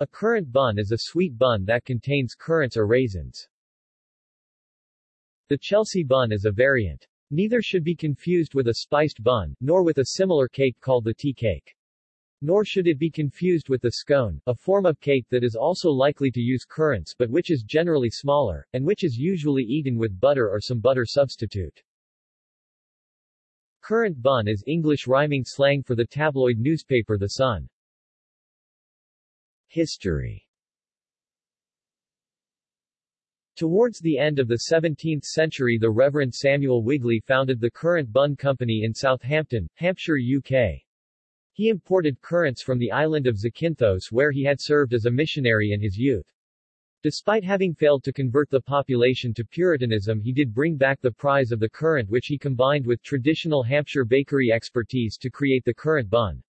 A currant bun is a sweet bun that contains currants or raisins. The Chelsea bun is a variant. Neither should be confused with a spiced bun, nor with a similar cake called the tea cake. Nor should it be confused with the scone, a form of cake that is also likely to use currants but which is generally smaller, and which is usually eaten with butter or some butter substitute. Currant bun is English rhyming slang for the tabloid newspaper The Sun. History Towards the end of the 17th century the Reverend Samuel Wigley founded the Currant Bun Company in Southampton, Hampshire, UK. He imported currants from the island of Zakynthos where he had served as a missionary in his youth. Despite having failed to convert the population to Puritanism he did bring back the prize of the currant which he combined with traditional Hampshire bakery expertise to create the currant bun.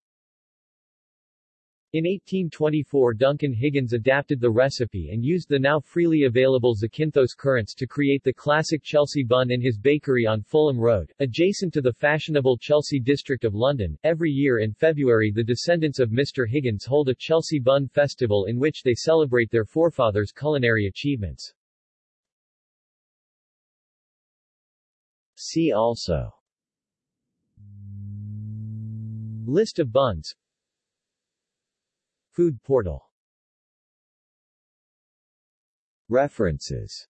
In 1824 Duncan Higgins adapted the recipe and used the now freely available Zakynthos currants to create the classic Chelsea bun in his bakery on Fulham Road, adjacent to the fashionable Chelsea district of London. Every year in February the descendants of Mr. Higgins hold a Chelsea Bun Festival in which they celebrate their forefathers' culinary achievements. See also List of buns Food portal. References